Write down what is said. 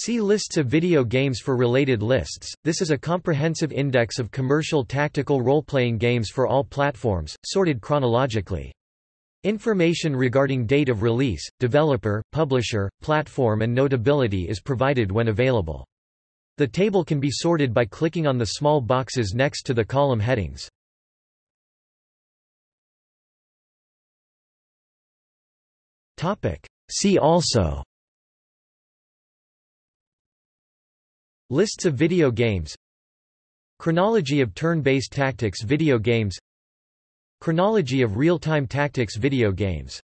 See lists of video games for related lists. This is a comprehensive index of commercial tactical role-playing games for all platforms, sorted chronologically. Information regarding date of release, developer, publisher, platform and notability is provided when available. The table can be sorted by clicking on the small boxes next to the column headings. See also Lists of video games Chronology of turn-based tactics video games Chronology of real-time tactics video games